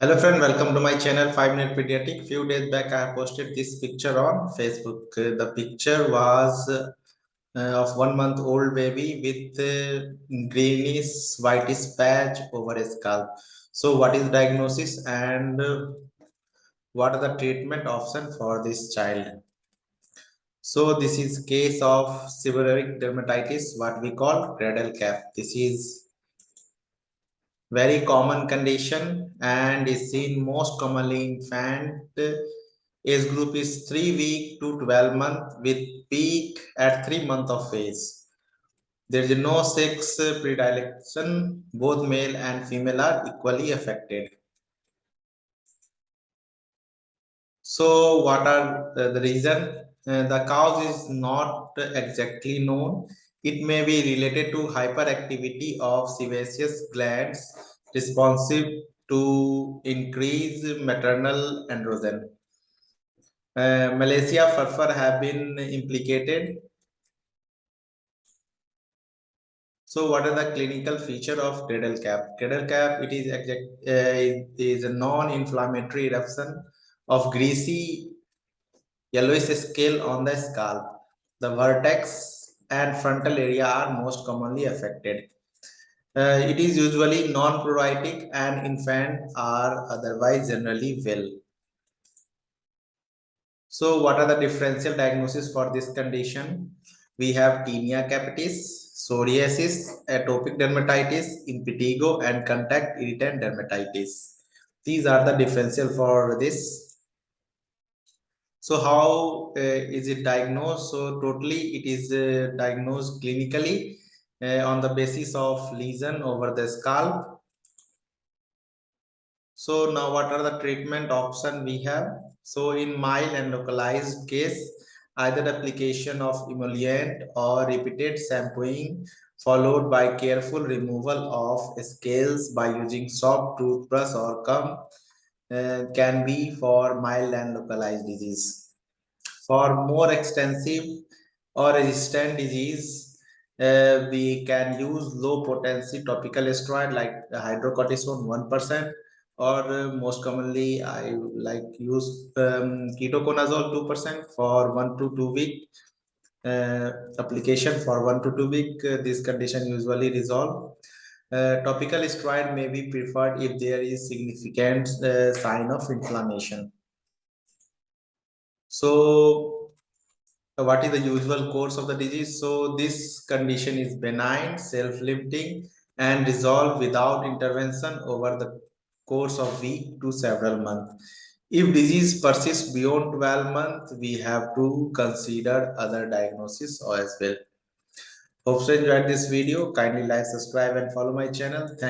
Hello friend, welcome to my channel 5 Minute Pediatric. Few days back I posted this picture on Facebook. The picture was uh, of one month old baby with uh, greenish whitish patch over his scalp. So what is diagnosis and uh, what are the treatment option for this child? So this is case of seborrheic dermatitis, what we call cradle cap. This is very common condition and is seen most commonly in infant age group is 3 week to 12 month with peak at 3 month of age. There is no sex predilection. Both male and female are equally affected. So what are the reason? Uh, the cause is not exactly known it may be related to hyperactivity of sebaceous glands responsive to increased maternal androgen. Uh, Malassezia furfur have been implicated. So what are the clinical feature of cradle cap? Cradle cap, it is, uh, it is a non-inflammatory eruption of greasy yellowish scale on the scalp. The vertex and frontal area are most commonly affected. Uh, it is usually non-pruritic and infants are otherwise generally well. So what are the differential diagnosis for this condition? We have tinea capitis, psoriasis, atopic dermatitis, impetigo, and contact irritant dermatitis. These are the differential for this so how uh, is it diagnosed? So totally it is uh, diagnosed clinically uh, on the basis of lesion over the scalp. So now what are the treatment option we have? So in mild and localized case, either application of emollient or repeated shampooing followed by careful removal of scales by using soft toothbrush or comb uh, can be for mild and localized disease. For more extensive or resistant disease, uh, we can use low potency topical steroid like hydrocortisone 1% or uh, most commonly I like use um, ketoconazole 2% for one to two week uh, application for one to two week. Uh, this condition usually resolve. Uh, topical steroid may be preferred if there is significant uh, sign of inflammation. So what is the usual course of the disease? So this condition is benign, self-limiting and resolve without intervention over the course of week to several months. If disease persists beyond 12 months, we have to consider other diagnosis as well. Hope you enjoyed this video. Kindly like, subscribe and follow my channel. Thank